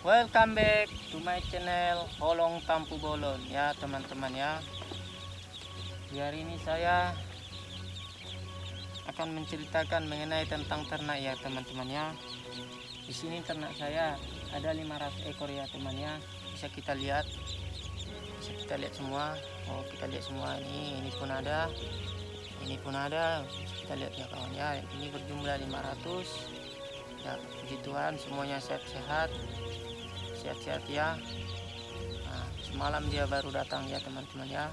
Welcome back to my channel Holong Tampu Bolon ya teman-teman ya. Di hari ini saya akan menceritakan mengenai tentang ternak ya teman-teman ya. Di sini ternak saya ada 500 ekor ya teman ya. Bisa kita lihat. Bisa kita lihat semua. Oh, kita lihat semua ini. Ini pun ada. Ini pun ada. Bisa kita lihat ya kawan ya. Ini berjumlah 500 ya puji Tuhan semuanya sehat-sehat. Sehat-sehat ya. Nah, semalam dia baru datang ya teman-teman ya.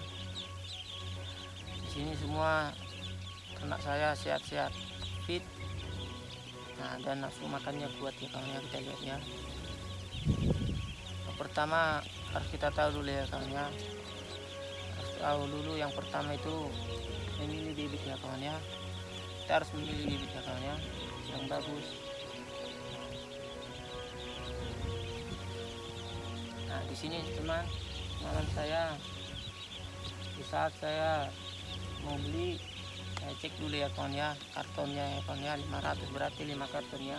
Di sini semua ternak saya sehat-sehat fit. Nah dan nafsu makannya kuat ya kawan ya kita lihat ya. Yang pertama harus kita tahu dulu ya kawan ya. Harus tahu dulu yang pertama itu memilih bibit ya kawan ya. Kita harus memilih bibit ya kawan ya. Yang bagus Nah, di sini teman, malam saya di saat saya mau beli saya cek dulu ya kawan ya kartonnya ya kawan ya 500 berarti 5 karton ya.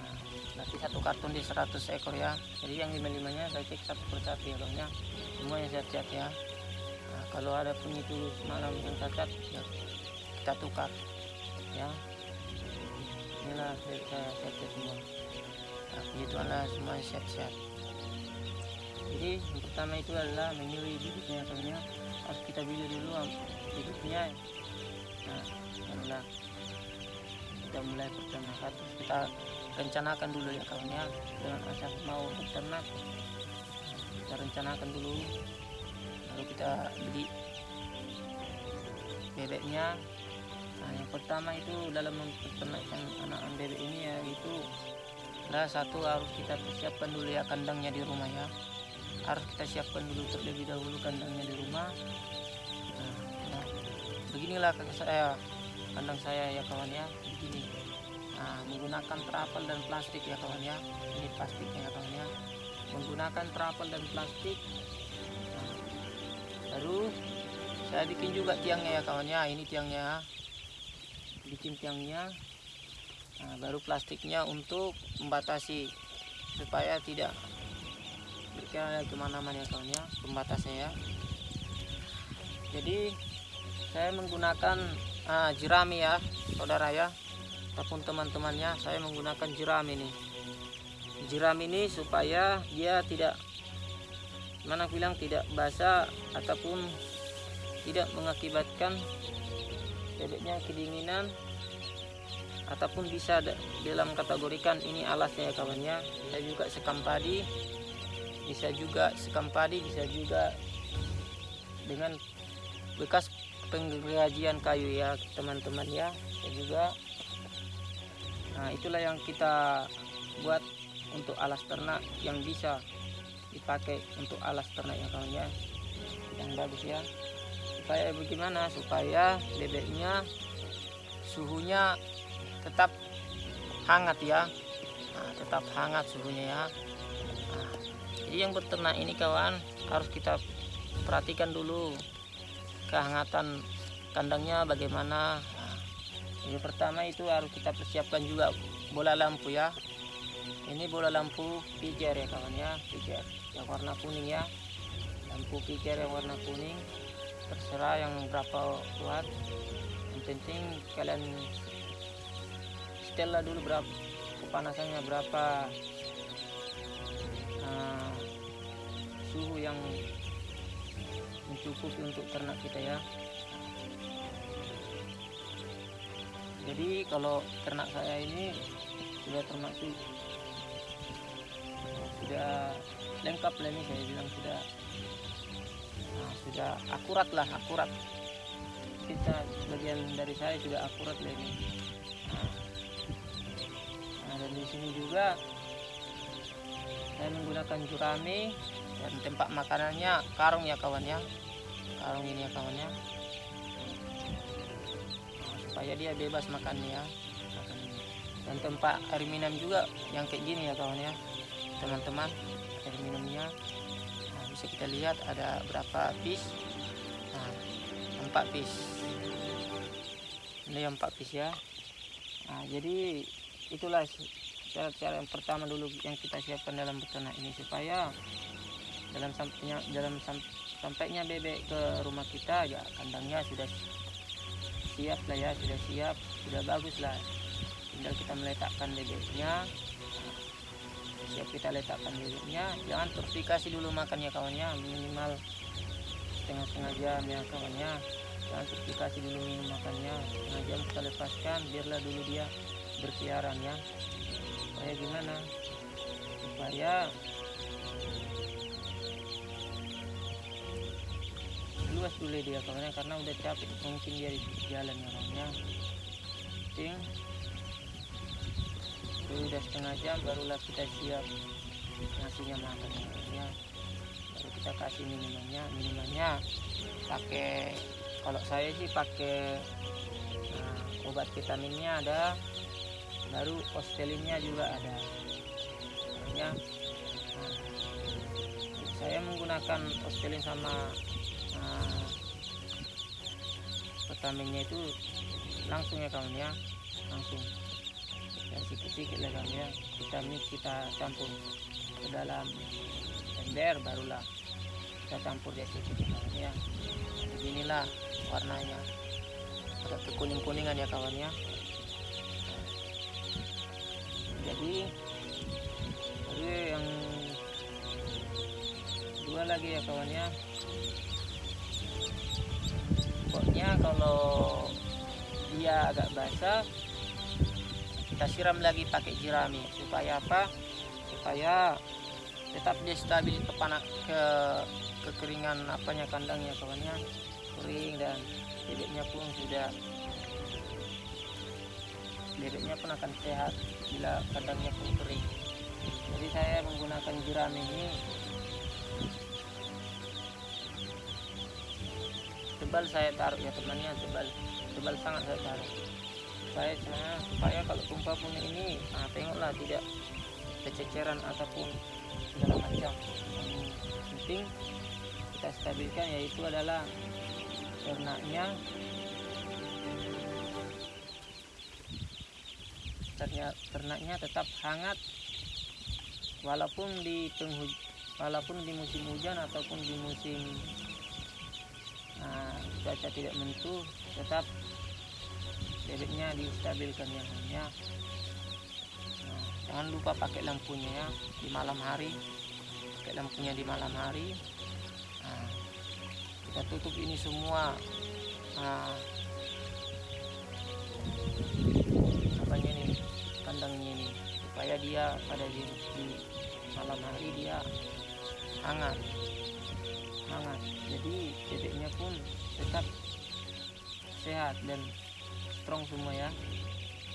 Nah, berarti satu karton di 100 ekor ya. Jadi yang 55 nya saya cek satu persatu ya kawan ya. Semuanya sehat-sehat ya. Nah, kalau ada pun itu malam yang cacat ya kita tukar ya. Inilah saya sehat-sehat semua. Nah, begitu semua sehat-sehat jadi yang pertama itu adalah memilih bibitnya soalnya harus kita pilih dulu bibitnya nah barulah kita mulai peternakan terus kita rencanakan dulu ya kawannya dengan asal mau beternak kita rencanakan dulu lalu kita beli bebeknya. Nah yang pertama itu dalam memperternakkan anak-anak bebek ini ya itu lah satu harus kita persiapkan dulu ya kandangnya di rumah ya harus kita siapkan dulu terlebih dahulu kandangnya di rumah. Nah, beginilah kakak saya kandang saya ya kawan ya begini. Nah, menggunakan trapel dan plastik ya kawan ya ini plastiknya ya kawan ya. Menggunakan trapel dan plastik. Nah, saya bikin juga tiangnya ya kawan ya ini tiangnya. Bikin tiangnya. Nah, baru plastiknya untuk membatasi supaya tidak ke mana-mana ya kawan ya pembatasnya ya. Jadi saya menggunakan ah, jerami ya saudara ya. Ataupun teman-temannya saya menggunakan jerami ini. Jerami ini supaya dia tidak mana bilang tidak basah ataupun tidak mengakibatkan bebeknya kedinginan ataupun bisa dalam kategorikan ini alasnya ya kawannya saya juga sekam padi bisa juga sekam padi bisa juga dengan bekas penggajian kayu ya teman-teman ya. Dan juga nah itulah yang kita buat untuk alas ternak yang bisa dipakai untuk alas ternak yang kawannya yang bagus ya. Supaya bagaimana? Supaya bebeknya suhunya tetap hangat ya. Nah, tetap hangat suhunya ya jadi yang beternak ini kawan harus kita perhatikan dulu kehangatan kandangnya bagaimana. Nah, ini pertama itu harus kita persiapkan juga bola lampu ya. Ini bola lampu pijar ya kawan ya pijar yang warna kuning ya. Lampu pijar yang warna kuning. Terserah yang berapa kuat yang penting kalian setel dulu berapa kepanasannya berapa suhu yang mencukupi untuk ternak kita ya. Jadi kalau ternak saya ini sudah termasuk sudah lengkap lah ini saya bilang sudah nah, sudah akurat lah akurat. Kita bagian dari saya sudah akurat lah ini. Nah, nah dan di sini juga saya menggunakan jurami dan tempat makanannya karung ya kawan ya. Karung ini ya kawannya nah, supaya dia bebas makannya ya. Dan tempat air minum juga yang kayak gini ya kawan ya. Teman-teman air minumnya. Nah, bisa kita lihat ada berapa piece. Nah, empat piece. Ini empat piece ya. Nah jadi itulah cara-cara yang pertama dulu yang kita siapkan dalam beternak ini supaya dalam sampainya dalam sam, sampainya bebek ke rumah kita ya kandangnya sudah siap lah ya sudah siap sudah bagus lah. Tinggal kita meletakkan bebeknya siap kita letakkan bebeknya. Jangan terus dikasih dulu makannya kawannya minimal setengah-setengah jam ya kawannya. Jangan terus dikasih dulu minum makannya setengah jam kita lepaskan biarlah dulu dia berkeliaran ya supaya gimana? Supaya luas dulu dia kawannya karena udah capek mungkin dia di jalan orangnya. Penting. Itu udah setengah jam barulah kita siap ngasihnya makan ya baru kita kasih minumannya. Minumannya pakai kalau saya sih pakai nah, obat vitaminnya ada baru ostelinnya juga ada. Ya nah, saya menggunakan ostelin sama vitaminnya itu langsung ya kawan ya. Langsung. Dan sedikit-sedikit lah kawan ya. Kita mix kita campur ke dalam ember barulah kita campur dia sedikit kawan ya. Beginilah warnanya. Agak kekuning-kuningan ya kawan ya jadi jadi yang dua lagi ya kawan ya. Pokoknya kalau dia agak basah kita siram lagi pakai jirami supaya apa? Supaya tetap dia stabil ke panak ke kekeringan apanya kandangnya kawannya kering dan bebeknya pun sudah bebeknya pun akan sehat bila kandangnya pun kering. Jadi saya menggunakan jirami ini. Tebal saya taruh ya temannya tebal tebal sangat saya taruh. Supaya nah, supaya kalau tumpah punya ini nah, tengoklah tidak kececeran ataupun segala macam. Yang penting kita stabilkan yaitu adalah ternaknya ternaknya tetap hangat. Walaupun di penghuj walaupun di musim hujan ataupun di musim nah, cuaca tidak menentu tetap bebeknya distabilkan yang hanya. Nah, jangan lupa pakai lampunya ya di malam hari. Pakai lampunya di malam hari. Nah, kita tutup ini semua. Nah, kandangnya ini supaya dia pada di, malam hari dia hangat hangat. Jadi bebeknya pun tetap sehat dan strong semua ya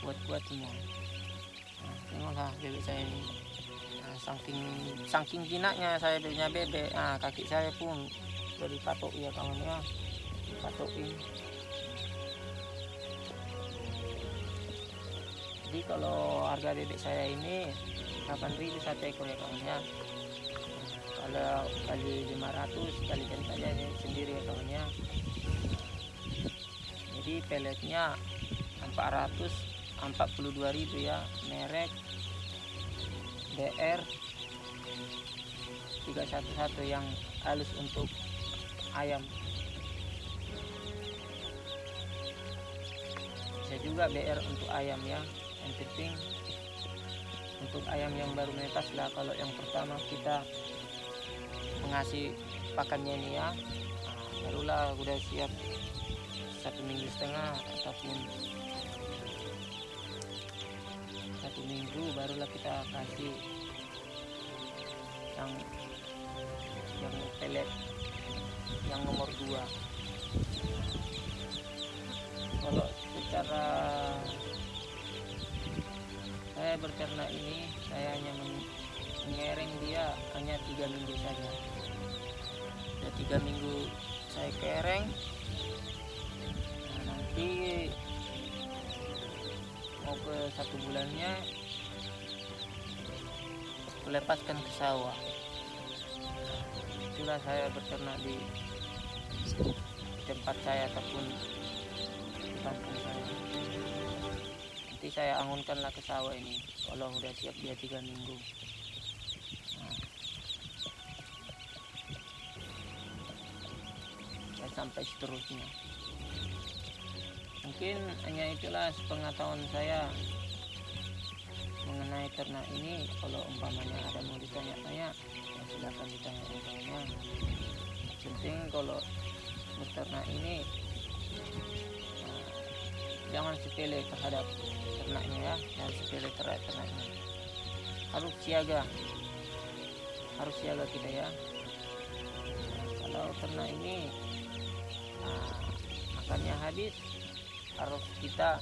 kuat-kuat semua. Nah, tengoklah bebek saya ini. Nah, saking saking jinaknya saya punya bebek. Nah, kaki saya pun dari patok ya kawan ya. Patokin jadi kalau harga bebek saya ini 8000 satu ekor ya kawan ya. Kalau kali 500 kalikan saja sendiri ya kawan ya. Jadi peletnya 442.000 ya merek DR 311 yang halus untuk ayam. Bisa juga BR untuk ayam ya yang penting untuk ayam yang baru menetas lah. Kalau yang pertama kita mengasih pakannya ini ya. Nah, barulah udah siap satu minggu setengah ataupun satu minggu barulah kita kasih yang yang pelet yang nomor dua. Kalau secara saya berternak ini saya hanya mengereng dia hanya tiga minggu saja. Ya tiga minggu saya kereng. Nah, nanti mau ke satu bulannya lepaskan ke sawah. Itulah saya berternak di tempat saya ataupun di kampung saya nanti saya angunkanlah ke sawah ini. Kalau udah siap dia tiga minggu. Nah. Sampai seterusnya. Mungkin hanya itulah pengetahuan saya mengenai ternak ini. Kalau umpamanya ada mau ditanya-tanya ya silakan ditanya-tanya penting kalau beternak ini jangan sepele terhadap ternaknya ya. Jangan sepele terhadap ternaknya. Harus siaga. Harus siaga kita ya. Kalau ternak ini nah, makannya habis harus kita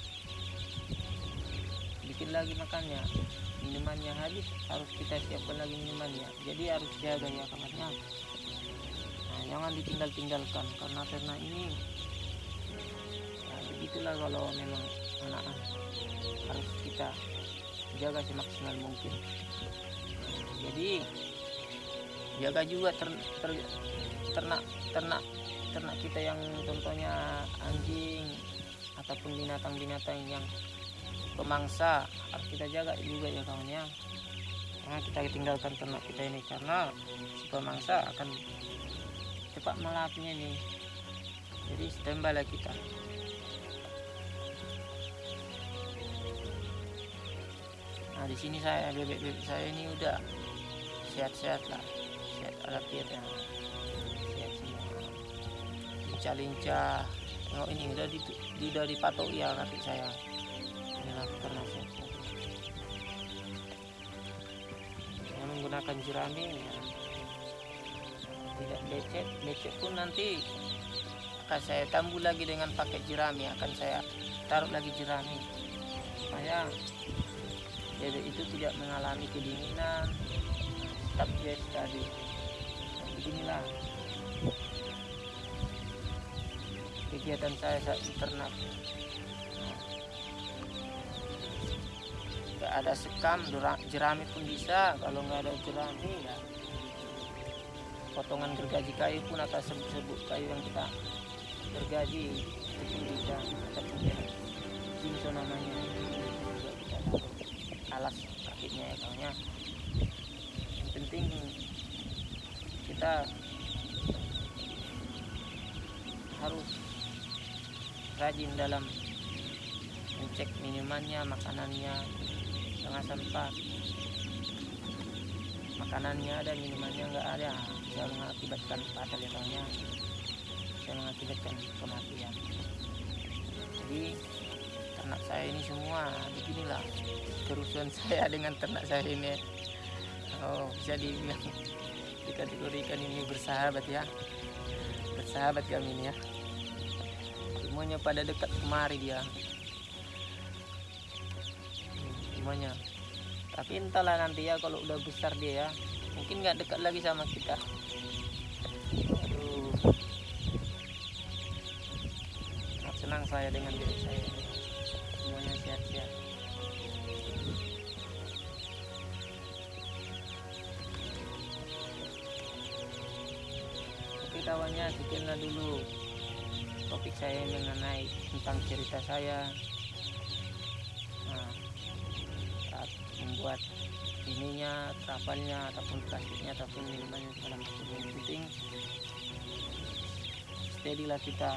bikin lagi makannya. Minumannya habis harus kita siapkan lagi minumannya. Jadi harus jaga ya kamarnya nah, jangan ditinggal tinggalkan karena ternak ini begitulah kalau memang anak harus kita jaga semaksimal mungkin. Jadi jaga juga ter, ter, ternak ternak ternak kita yang contohnya anjing ataupun binatang-binatang yang pemangsa harus kita jaga juga ya kawan ya. Karena kita tinggalkan ternak kita ini karena si pemangsa akan cepat melapnya nih. Jadi standby kita di sini saya bebek-bebek saya ini udah sehat-sehat lah. Sehat alafiat ya. Sehat semua. Lincah-lincah. Oh ini udah di, udah dipatok ya kaki saya. Inilah karena saya saya menggunakan jerami ya. Tidak becek becek pun nanti akan saya tambah lagi dengan pakai jerami. Akan saya taruh lagi jerami. Supaya bebek itu tidak mengalami kedinginan. Tetap fresh tadi. Nah, beginilah kegiatan saya saat ternak. Nggak ada sekam jerami pun bisa. Kalau nggak ada jerami ya. Potongan gergaji kayu pun atau sebut-sebut kayu yang kita gergaji. Itu pun bisa. Ataupun jinso namanya alas kakinya ya kawannya yang penting kita harus rajin dalam mencek minumannya makanannya jangan sampai makanannya ada minumannya nggak ada. Bisa mengakibatkan fatal ya kawannya bisa mengakibatkan kematian. Jadi ternak saya ini semua. Beginilah kerusuhan saya dengan ternak saya ini. Oh bisa dibilang dikategorikan ini bersahabat ya. Bersahabat kami ini ya. Semuanya pada dekat kemari dia. Semuanya. Tapi entahlah nanti ya kalau udah besar dia ya. Mungkin nggak dekat lagi sama kita. Aduh. Senang saya dengan diri saya oke kawannya sekianlah dulu topik saya mengenai tentang cerita saya. Nah, saat membuat ininya trapalnya ataupun plastiknya ataupun minumannya segala macam yang penting steady lah kita.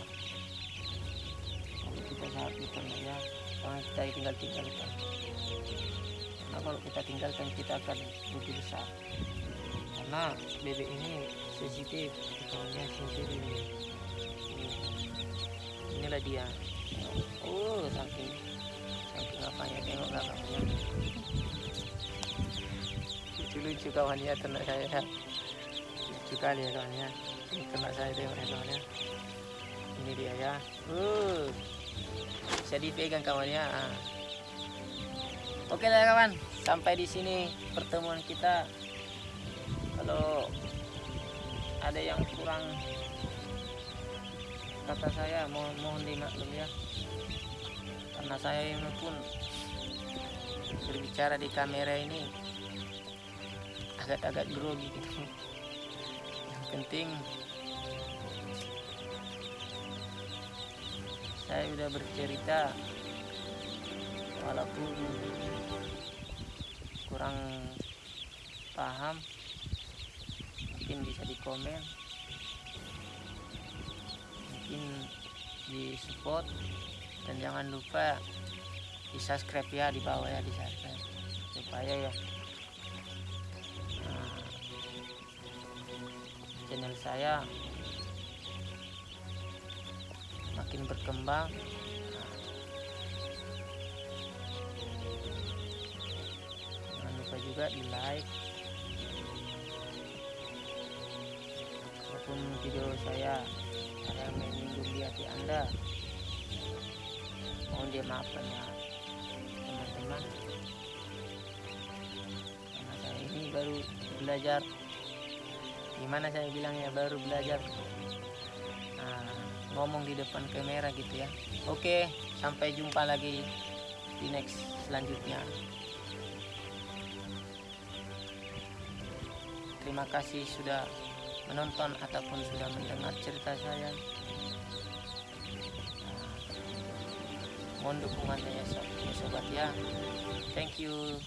Kalau kita saat itu ya jangan kita tinggal tinggalkan karena kalau kita tinggalkan kita akan rugi besar. Karena bebek ini sensitif kawannya sensitif. Ini inilah dia. Oh saking saking apa ya tengok belakangnya. Lucu-lucu kawannya ternak saya. Lucu kali ya kawannya. Ini ternak saya tengok ya kawannya. Ini dia ya. Uh bisa dipegang kawannya oke lah kawan. Sampai di sini pertemuan kita. Kalau ada yang kurang kata saya mohon mohon dimaklum ya. Karena saya ini pun berbicara di kamera ini agak-agak grogi gitu. Yang penting saya sudah bercerita walaupun kurang paham mungkin bisa di komen mungkin di support dan jangan lupa di subscribe ya di bawah ya di subscribe supaya ya nah, channel saya makin berkembang. Jangan lupa juga di like. Walaupun video saya ada yang menyinggung hati anda. Mohon dia maafkan ya teman-teman. Karena saya ini baru belajar. Gimana saya bilangnya? Baru belajar ngomong di depan kamera gitu ya. Oke sampai jumpa lagi di next selanjutnya. Terima kasih sudah menonton ataupun sudah mendengar cerita saya. Nah, mohon dukungannya sob- ya sobat ya. Thank you